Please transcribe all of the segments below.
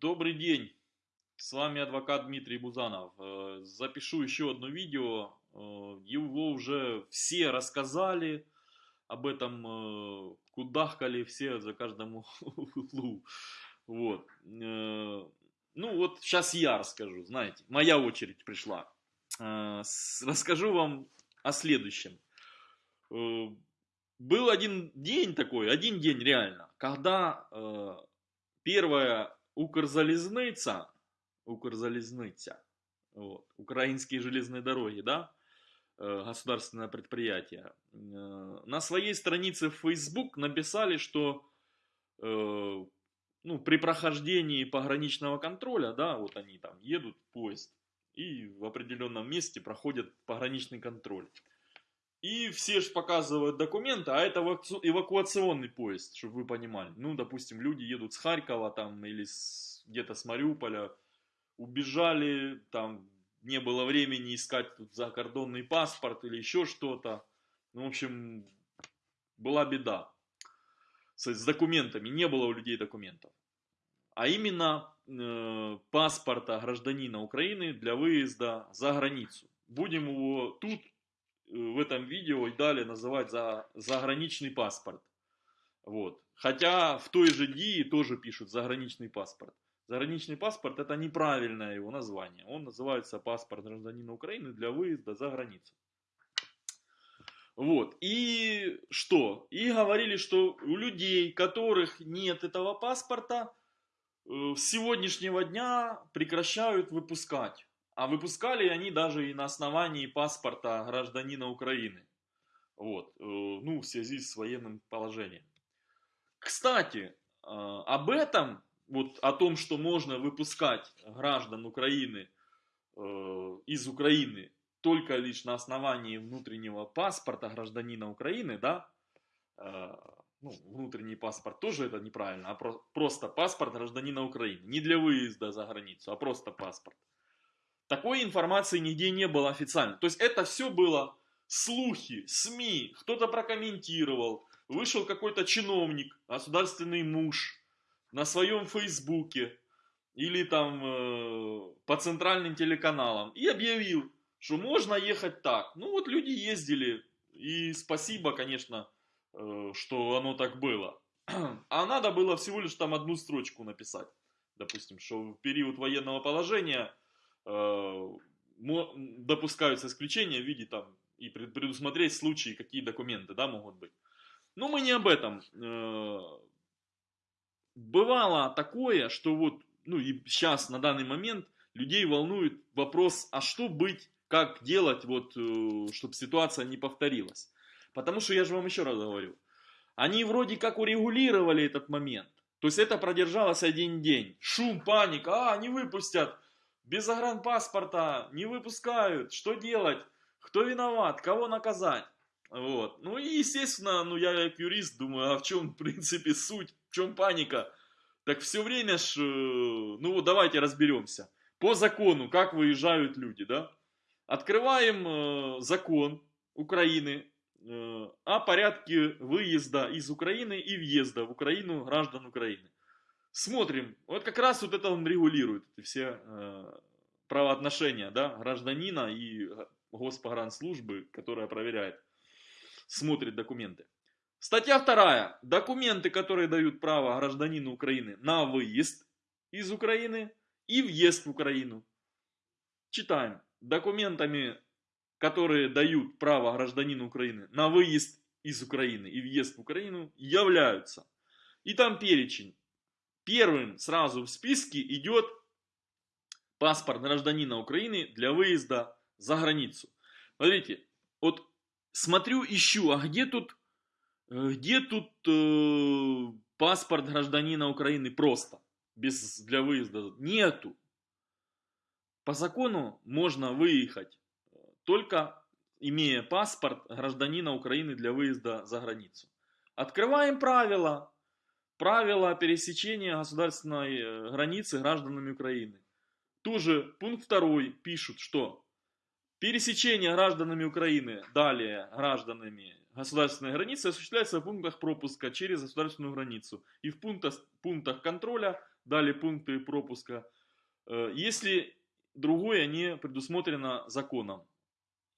Добрый день, с вами адвокат Дмитрий Бузанов. Э, запишу еще одно видео, э, его уже все рассказали, об этом э, кудахкали все за каждому углу. Вот. Ну вот сейчас я расскажу, знаете, моя очередь пришла. Расскажу вам о следующем. Был один день такой, один день реально, когда первая Укрзалізниця, Укрзалізниця, вот, украинские железные дороги, да, государственное предприятие, на своей странице в Facebook написали, что э, ну, при прохождении пограничного контроля, да, вот они там едут поезд и в определенном месте проходят пограничный контроль. И все же показывают документы, а это эвакуационный поезд, чтобы вы понимали. Ну, допустим, люди едут с Харькова там или где-то с Мариуполя, убежали, там не было времени искать тут закордонный паспорт или еще что-то. Ну, в общем, была беда с, с документами, не было у людей документов. А именно э, паспорта гражданина Украины для выезда за границу. Будем его тут в этом видео и далее называть за заграничный паспорт. Вот. Хотя в той же ДИИ тоже пишут заграничный паспорт. Заграничный паспорт это неправильное его название. Он называется паспорт гражданина Украины для выезда за границу. Вот. И что? И говорили, что у людей, которых нет этого паспорта, э, с сегодняшнего дня прекращают выпускать. А выпускали они даже и на основании паспорта гражданина Украины. Вот, э, ну, в связи с военным положением. Кстати, э, об этом, вот о том, что можно выпускать граждан Украины э, из Украины только лишь на основании внутреннего паспорта гражданина Украины, да, ну, внутренний паспорт тоже это неправильно, а просто паспорт гражданина Украины. Не для выезда за границу, а просто паспорт. Такой информации нигде не было официально. То есть это все было слухи, СМИ, кто-то прокомментировал, вышел какой-то чиновник, государственный муж на своем фейсбуке или там э, по центральным телеканалам и объявил, что можно ехать так. Ну вот люди ездили, и спасибо, конечно, э, что оно так было. А надо было всего лишь там одну строчку написать. Допустим, что в период военного положения допускаются исключения в виде там и предусмотреть случаи, какие документы да, могут быть. Но мы не об этом. Э, бывало такое, что вот, ну и сейчас на данный момент людей волнует вопрос, а что быть, как делать, вот, э, чтобы ситуация не повторилась. Потому что я же вам еще раз говорю, они вроде как урегулировали этот момент. То есть это продержалось один день. Шум, паника, а, не выпустят без загранпаспорта не выпускают. Что делать? Кто виноват? Кого наказать? Вот. Ну и, естественно, ну я как юрист думаю, а в чем, в принципе, суть? В чем паника? Так все время ж, э, ну вот давайте разберемся. По закону, как выезжают люди, да? Открываем э, закон Украины э, о порядке выезда из Украины и въезда в Украину граждан Украины. Смотрим, вот как раз вот это он регулирует, эти все э, правоотношения, да, гражданина и госпогранслужбы, которая проверяет, смотрит документы. Статья вторая. Документы, которые дают право гражданину Украины на выезд из Украины и въезд в Украину. Читаем. Документами, которые дают право гражданину Украины на выезд из Украины и въезд в Украину, являются. И там перечень Первым сразу в списке идет паспорт гражданина Украины для выезда за границу. Смотрите, вот смотрю, ищу, а где тут, где тут э, паспорт гражданина Украины просто, без, для выезда? Нету. По закону можно выехать только имея паспорт гражданина Украины для выезда за границу. Открываем правила правила пересечения государственной э, границы гражданами Украины. Тоже пункт второй пишут, что пересечение гражданами Украины, далее гражданами государственной границы осуществляется в пунктах пропуска через государственную границу и в пунктах, пунктах контроля дали пункты пропуска, э, если другое не предусмотрено законом.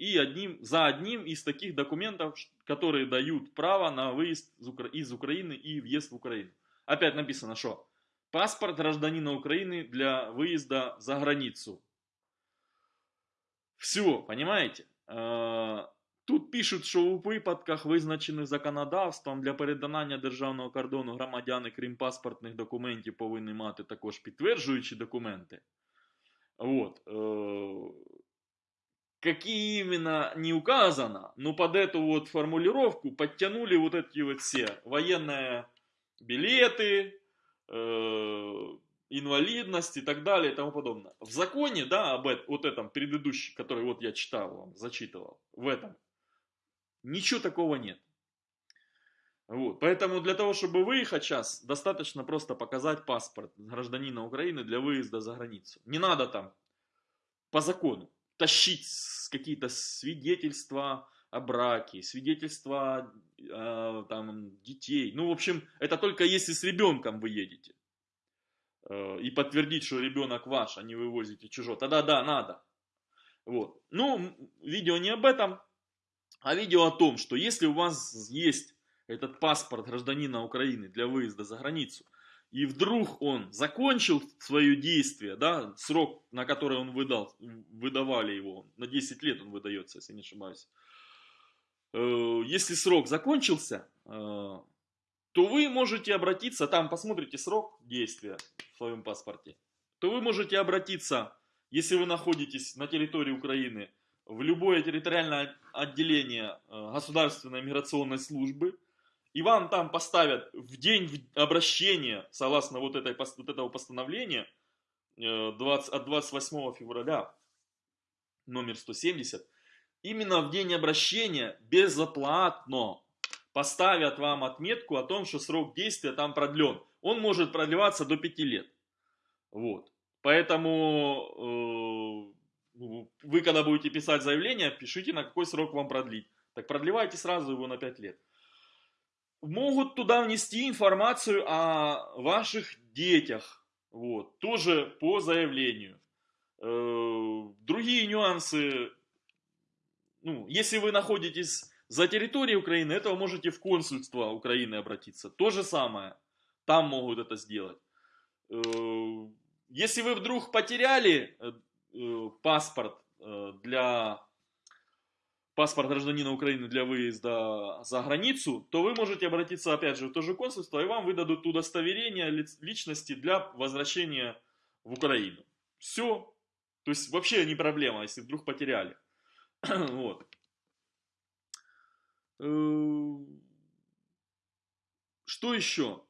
И одним, за одним из таких документов, которые дают право на выезд из Украины и въезд в Украину. Опять написано, что паспорт гражданина Украины для выезда за границу. Все, понимаете? Э, тут пишуть, що у випадках, визначених законодавством для перетинання державного кордону громадяни, крім паспортних документів, повинні мати також підтверджуючі документи. Вот. Какие именно не указано, но под эту вот формулировку подтянули вот эти вот все военные билеты, э, инвалидность и так далее и тому подобное. В законе, да, об этом, вот этом предыдущем, который вот я читал вам, зачитывал, в этом, ничего такого нет. Вот. Поэтому для того, чтобы выехать сейчас, достаточно просто показать паспорт гражданина Украины для выезда за границу. Не надо там по закону тащить какие-то свидетельства о браке, свидетельства э, там, детей. Ну, в общем, это только если с ребенком вы едете. Э, и подтвердить, что ребенок ваш, а не вывозите чужой. Тогда да, надо. Вот. Ну, видео не об этом, а видео о том, что если у вас есть этот паспорт гражданина Украины для выезда за границу, и вдруг он закончил свое действие, да, срок, на который он выдал, выдавали его, на 10 лет он выдается, если не ошибаюсь. Э, если срок закончился, э, то вы можете обратиться, там посмотрите срок действия в своем паспорте, то вы можете обратиться, если вы находитесь на территории Украины, в любое территориальное отделение э, Государственной миграционной службы, и вам там поставят в день обращения, согласно вот, этой, вот этого постановления 20, э, от 28 февраля, номер 170, именно в день обращения безоплатно поставят вам отметку о том, что срок действия там продлен. Он может продлеваться до 5 лет. Вот. Поэтому э, вы, когда будете писать заявление, пишите, на какой срок вам продлить. Так продлевайте сразу его на 5 лет могут туда внести информацию о ваших детях, вот, тоже по заявлению. Э, другие нюансы, ну, если вы находитесь за территорией Украины, это вы можете в консульство Украины обратиться. То же самое, там могут это сделать. Э, если вы вдруг потеряли э, паспорт для паспорт гражданина Украины для выезда за границу, то вы можете обратиться опять же в то же консульство, и вам выдадут удостоверение личности для возвращения в Украину. Все. То есть вообще не проблема, если вдруг потеряли. вот. Э, что еще?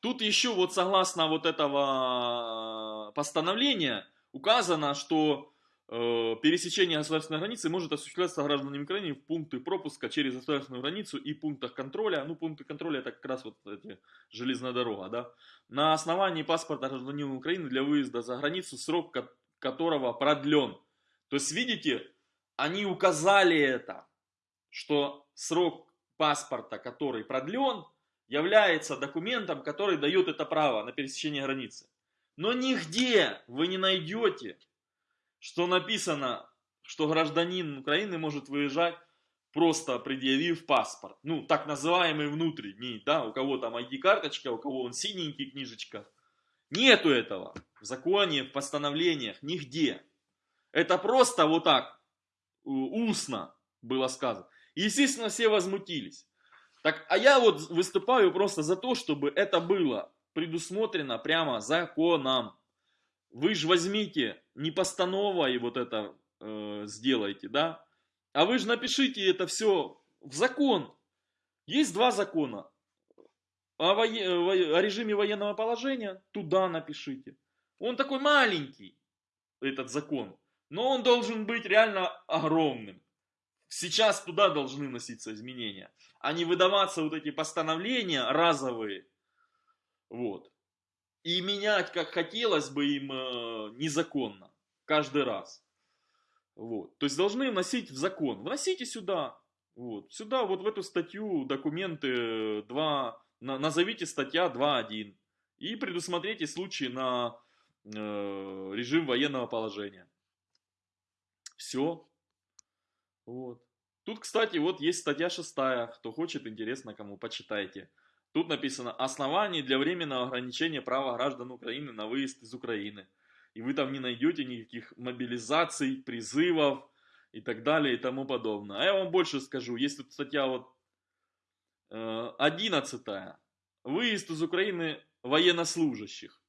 Тут еще вот согласно вот этого постановления указано, что Э, пересечение государственной границы может осуществляться гражданами Украины в пункты пропуска через государственную границу и пунктах контроля. Ну, пункты контроля это как раз вот эти, железная дорога, да. На основании паспорта гражданина Украины для выезда за границу, срок которого продлен. То есть, видите, они указали это, что срок паспорта, который продлен, является документом, который дает это право на пересечение границы. Но нигде вы не найдете что написано, что гражданин Украины может выезжать просто предъявив паспорт. Ну, так называемый внутренний, да, у кого там ID-карточка, у кого он синенький книжечка. Нету этого в законе, в постановлениях, нигде. Это просто вот так, устно было сказано. Естественно, все возмутились. Так, а я вот выступаю просто за то, чтобы это было предусмотрено прямо законом. Вы же возьмите не постановой вот это э, сделайте, да, а вы же напишите это все в закон. Есть два закона. О, вое... о режиме военного положения туда напишите. Он такой маленький, этот закон, но он должен быть реально огромным. Сейчас туда должны носиться изменения, а не выдаваться вот эти постановления разовые. Вот и менять, как хотелось бы им, э, незаконно. Каждый раз. Вот. То есть должны вносить в закон. Вносите сюда. Вот. Сюда, вот в эту статью, документы 2, На, назовите статья 2.1 и предусмотрите случаи на э, режим военного положения. Все. Вот. Тут, кстати, вот есть статья 6, кто хочет, интересно кому, почитайте. Тут написано «Основания для временного ограничения права граждан Украины на выезд из Украины». И вы там не найдете никаких мобилизаций, призывов и так далее и тому подобное. А я вам больше скажу, есть тут статья вот 11. Э, выезд из Украины военнослужащих.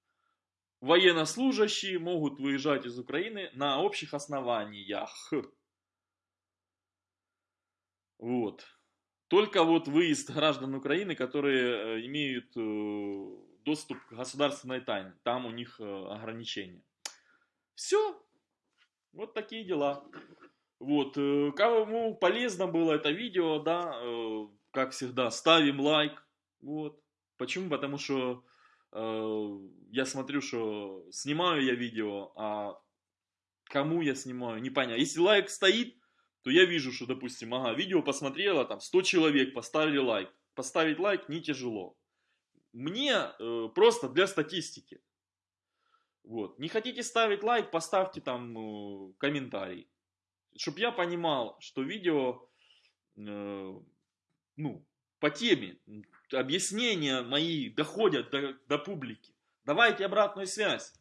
Военнослужащие могут выезжать из Украины на общих основаниях. Вот. Только вот выезд граждан Украины, которые э, имеют э, доступ к государственной тайне. Там у них э, ограничения. Все. Вот такие дела. Вот. Кому полезно было это видео, да, как всегда, ставим лайк. Вот. Почему? Потому что я смотрю, что снимаю я видео, а кому я снимаю, непонятно. Если лайк стоит, то я вижу, что, допустим, ага, видео посмотрело, там 100 человек поставили лайк. Поставить лайк не тяжело. Мне э, просто для статистики. Вот. Не хотите ставить лайк, поставьте там э, комментарий. Чтоб я понимал, что видео, э, ну, по теме, объяснения мои доходят до, до публики. Давайте обратную связь.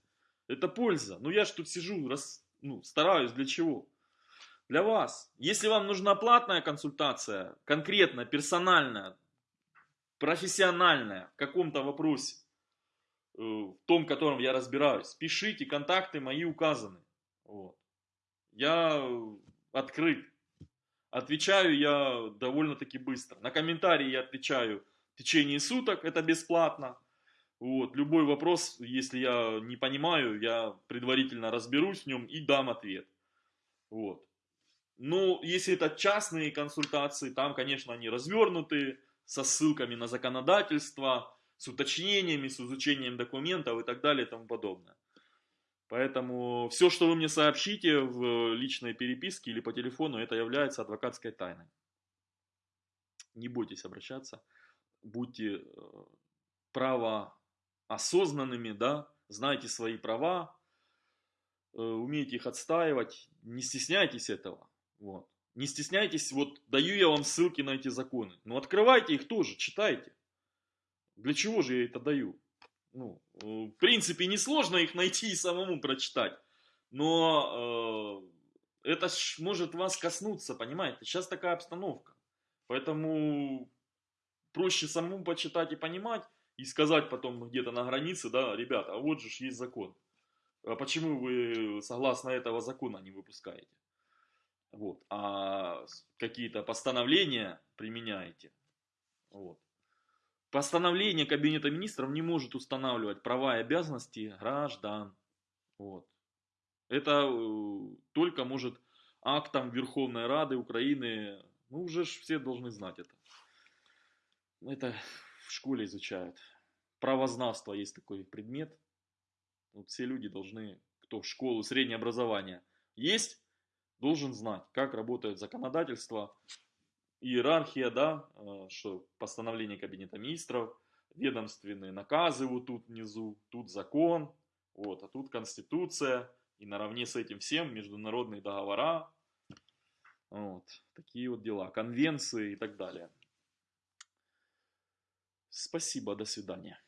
Это польза. Ну я ж тут сижу, раз, ну, стараюсь для чего? Для вас. Если вам нужна платная консультация, конкретно, персональная, профессиональная, в каком-то вопросе, э, в том, котором я разбираюсь, пишите, контакты мои указаны. Вот. Я открыт. Отвечаю я довольно-таки быстро. На комментарии я отвечаю в течение суток, это бесплатно. Вот. Любой вопрос, если я не понимаю, я предварительно разберусь в нем и дам ответ. Вот. Ну, если это частные консультации, там, конечно, они развернуты, со ссылками на законодательство, с уточнениями, с изучением документов и так далее и тому подобное. Поэтому все, что вы мне сообщите в личной переписке или по телефону, это является адвокатской тайной. Не бойтесь обращаться, будьте э, право осознанными, да, знайте свои права, э, умейте их отстаивать, не стесняйтесь этого. Вот. Не стесняйтесь, вот даю я вам ссылки на эти законы. Ну открывайте их тоже, читайте. Для чего же я это даю? Ну, э, в принципе, несложно их найти и самому прочитать. Но э, это ж может вас коснуться, понимаете? Сейчас такая обстановка. Поэтому проще самому почитать и понимать, и сказать потом где-то на границе, да, ребята, а вот же есть закон. А почему вы согласно этого закона не выпускаете? Вот, а какие-то постановления применяете, вот. Постановление Кабинета Министров не может устанавливать права и обязанности граждан. Вот. Это э, только может актом Верховной Рады Украины, ну уже ж все должны знать это. Это в школе изучают. Правознавство есть такой предмет. Вот все люди должны, кто в школу, среднее образование есть, должен знать, как работает законодательство, иерархия, да, э, что постановление Кабинета Министров, ведомственные наказы вот тут внизу, тут закон, вот, а тут Конституция, и наравне с этим всем международные договора, вот, такие вот дела, конвенции и так далее. Спасибо, до свидания.